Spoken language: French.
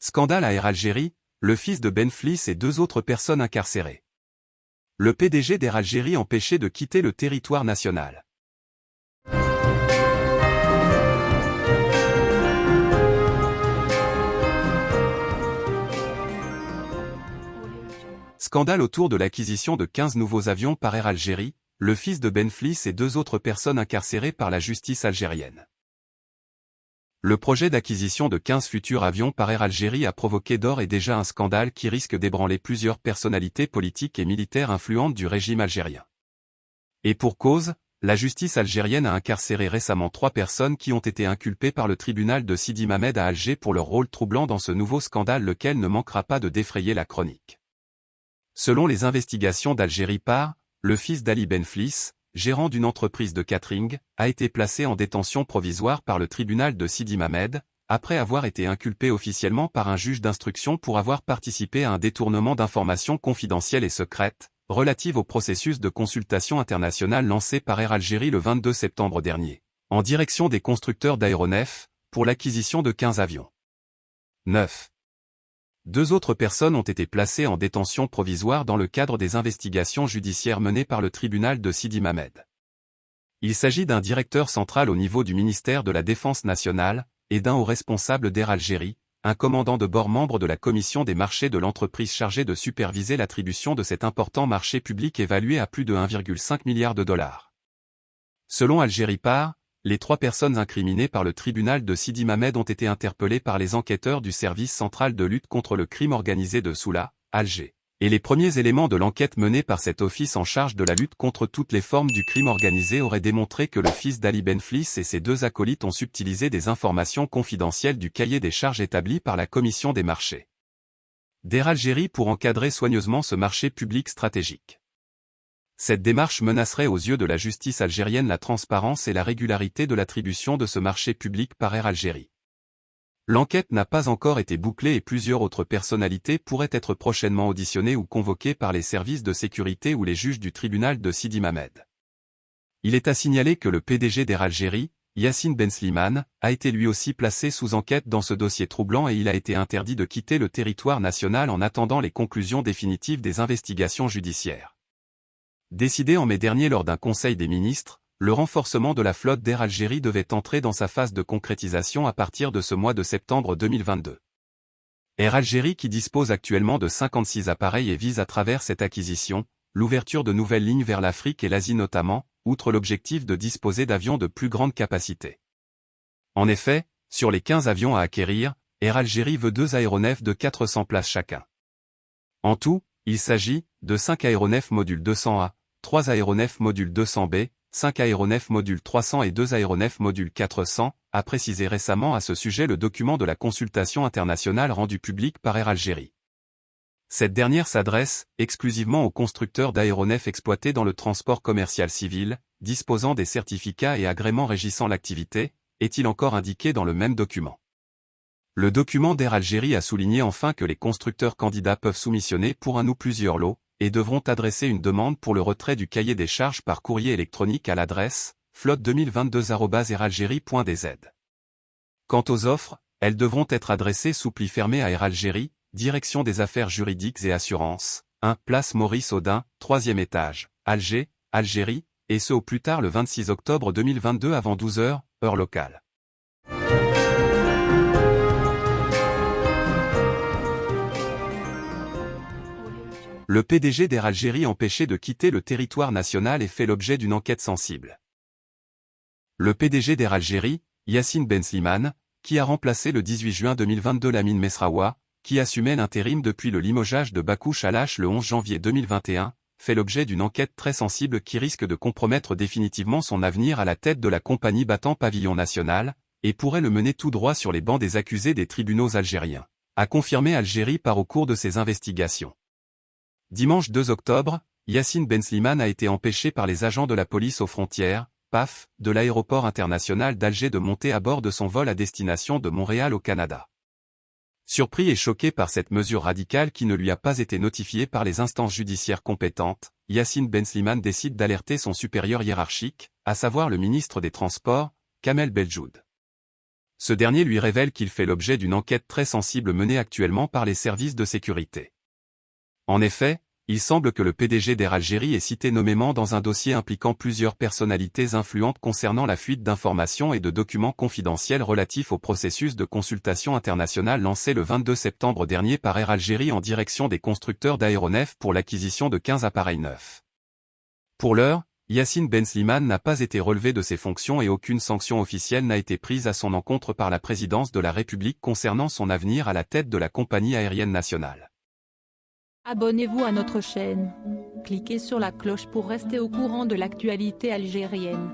Scandale à Air Algérie, le fils de Ben Flis et deux autres personnes incarcérées. Le PDG d'Air Algérie empêché de quitter le territoire national. Scandale autour de l'acquisition de 15 nouveaux avions par Air Algérie, le fils de Ben Flis et deux autres personnes incarcérées par la justice algérienne. Le projet d'acquisition de 15 futurs avions par Air Algérie a provoqué d'or et déjà un scandale qui risque d'ébranler plusieurs personnalités politiques et militaires influentes du régime algérien. Et pour cause, la justice algérienne a incarcéré récemment trois personnes qui ont été inculpées par le tribunal de Sidi Mamed à Alger pour leur rôle troublant dans ce nouveau scandale lequel ne manquera pas de défrayer la chronique. Selon les investigations d'Algérie par, le fils d'Ali Benflis, gérant d'une entreprise de catering, a été placé en détention provisoire par le tribunal de Sidi Mamed, après avoir été inculpé officiellement par un juge d'instruction pour avoir participé à un détournement d'informations confidentielles et secrètes, relatives au processus de consultation internationale lancé par Air Algérie le 22 septembre dernier, en direction des constructeurs d'aéronefs, pour l'acquisition de 15 avions. 9. Deux autres personnes ont été placées en détention provisoire dans le cadre des investigations judiciaires menées par le tribunal de Sidi Mamed. Il s'agit d'un directeur central au niveau du ministère de la Défense nationale, et d'un haut responsable d'Air Algérie, un commandant de bord membre de la commission des marchés de l'entreprise chargée de superviser l'attribution de cet important marché public évalué à plus de 1,5 milliard de dollars. Selon Algérie Par, les trois personnes incriminées par le tribunal de Sidi Mamed ont été interpellées par les enquêteurs du service central de lutte contre le crime organisé de Soula, Alger. Et les premiers éléments de l'enquête menée par cet office en charge de la lutte contre toutes les formes du crime organisé auraient démontré que le fils d'Ali Benflis et ses deux acolytes ont subtilisé des informations confidentielles du cahier des charges établi par la commission des marchés. D'Air Algérie pour encadrer soigneusement ce marché public stratégique. Cette démarche menacerait aux yeux de la justice algérienne la transparence et la régularité de l'attribution de ce marché public par Air Algérie. L'enquête n'a pas encore été bouclée et plusieurs autres personnalités pourraient être prochainement auditionnées ou convoquées par les services de sécurité ou les juges du tribunal de Sidi Mamed. Il est à signaler que le PDG d'Air Algérie, Yassine Ben Slimane, a été lui aussi placé sous enquête dans ce dossier troublant et il a été interdit de quitter le territoire national en attendant les conclusions définitives des investigations judiciaires. Décidé en mai dernier lors d'un conseil des ministres, le renforcement de la flotte d'Air Algérie devait entrer dans sa phase de concrétisation à partir de ce mois de septembre 2022. Air Algérie qui dispose actuellement de 56 appareils et vise à travers cette acquisition, l'ouverture de nouvelles lignes vers l'Afrique et l'Asie notamment, outre l'objectif de disposer d'avions de plus grande capacité. En effet, sur les 15 avions à acquérir, Air Algérie veut deux aéronefs de 400 places chacun. En tout, il s'agit de 5 aéronefs module 200A, 3 aéronefs module 200B, 5 aéronefs module 300 et 2 aéronefs module 400, a précisé récemment à ce sujet le document de la consultation internationale rendu public par Air Algérie. Cette dernière s'adresse exclusivement aux constructeurs d'aéronefs exploités dans le transport commercial civil, disposant des certificats et agréments régissant l'activité, est-il encore indiqué dans le même document. Le document d'Air Algérie a souligné enfin que les constructeurs candidats peuvent soumissionner pour un ou plusieurs lots, et devront adresser une demande pour le retrait du cahier des charges par courrier électronique à l'adresse flotte2022.airalgérie.dz. Quant aux offres, elles devront être adressées sous pli fermé à Air Algérie, Direction des affaires juridiques et assurances, 1 Place Maurice Audin, 3e étage, Alger, Algérie, et ce au plus tard le 26 octobre 2022 avant 12 heures, heure locale. Le PDG d'Air Algérie empêché de quitter le territoire national et fait l'objet d'une enquête sensible. Le PDG d'Air Algérie, Yassine Ben Slimane, qui a remplacé le 18 juin 2022 Lamine Mesraoua, qui assumait l'intérim depuis le limogeage de Bakou Chalache le 11 janvier 2021, fait l'objet d'une enquête très sensible qui risque de compromettre définitivement son avenir à la tête de la compagnie battant pavillon national, et pourrait le mener tout droit sur les bancs des accusés des tribunaux algériens, a confirmé Algérie par au cours de ses investigations. Dimanche 2 octobre, Yassine Ben Slimane a été empêché par les agents de la police aux frontières, PAF, de l'aéroport international d'Alger de monter à bord de son vol à destination de Montréal au Canada. Surpris et choqué par cette mesure radicale qui ne lui a pas été notifiée par les instances judiciaires compétentes, Yassine Ben Slimane décide d'alerter son supérieur hiérarchique, à savoir le ministre des Transports, Kamel Beljoud. ce dernier lui révèle qu'il fait l'objet d'une enquête très sensible menée actuellement par les services de sécurité. En effet, il semble que le PDG d'Air Algérie est cité nommément dans un dossier impliquant plusieurs personnalités influentes concernant la fuite d'informations et de documents confidentiels relatifs au processus de consultation internationale lancé le 22 septembre dernier par Air Algérie en direction des constructeurs d'aéronefs pour l'acquisition de 15 appareils neufs. Pour l'heure, Yassine Ben Slimane n'a pas été relevé de ses fonctions et aucune sanction officielle n'a été prise à son encontre par la présidence de la République concernant son avenir à la tête de la compagnie aérienne nationale. Abonnez-vous à notre chaîne. Cliquez sur la cloche pour rester au courant de l'actualité algérienne.